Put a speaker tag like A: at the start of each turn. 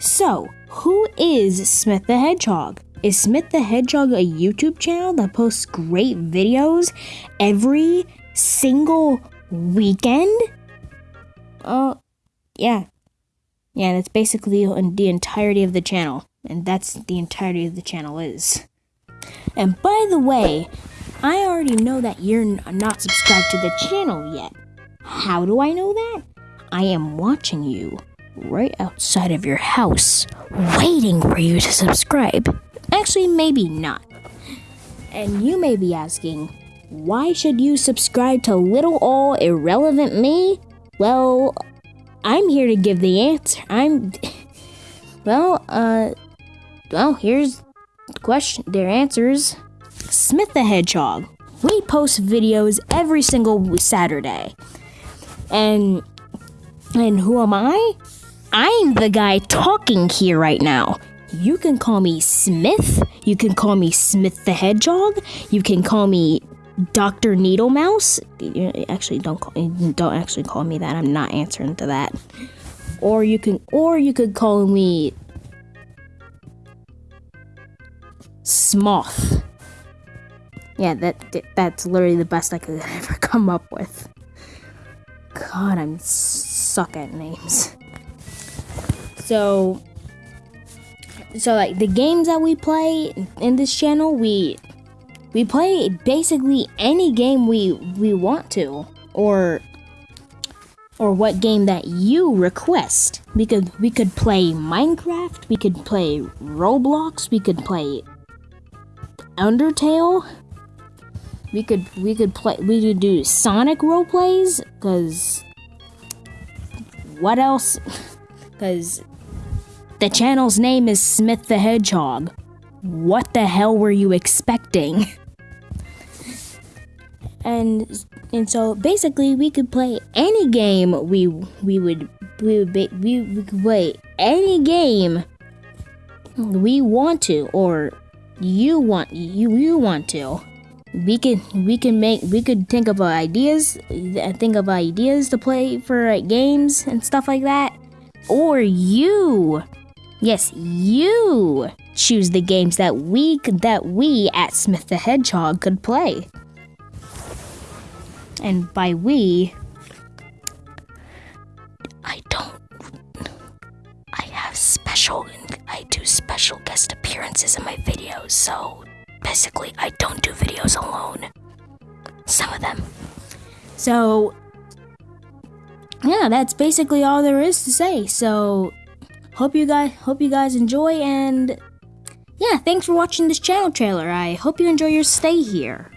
A: So, who is Smith the Hedgehog? Is Smith the Hedgehog a YouTube channel that posts great videos every single weekend? Uh, yeah. Yeah, that's basically the entirety of the channel. And that's the entirety of the channel is. And by the way, I already know that you're not subscribed to the channel yet. How do I know that? I am watching you right outside of your house, waiting for you to subscribe. Actually, maybe not. And you may be asking, why should you subscribe to little all irrelevant me? Well, I'm here to give the answer. I'm. Well, uh. Well, here's the question. Their answers. Smith the Hedgehog. We post videos every single Saturday. And. And who am I? I'm the guy talking here right now. You can call me Smith. You can call me Smith the Hedgehog. You can call me Dr. Needle Mouse. Actually, don't call, don't actually call me that. I'm not answering to that. Or you can or you could call me Smoth. Yeah, that that's literally the best I could ever come up with. God, I'm suck at names. So so like the games that we play in this channel, we we play basically any game we we want to or or what game that you request. We could we could play Minecraft, we could play Roblox, we could play Undertale. We could we could play we could do Sonic role plays cuz what else? Cuz the channel's name is Smith the Hedgehog. What the hell were you expecting? and and so basically we could play any game we we would we would be, we, we could play any game we want to or you want you you want to we can we can make we could think of ideas uh, think of ideas to play for games and stuff like that or you Yes, you choose the games that we that we at Smith the Hedgehog could play. And by we, I don't. I have special. I do special guest appearances in my videos, so basically, I don't do videos alone. Some of them. So, yeah, that's basically all there is to say. So, hope you guys hope you guys enjoy and yeah, thanks for watching this channel trailer. I hope you enjoy your stay here.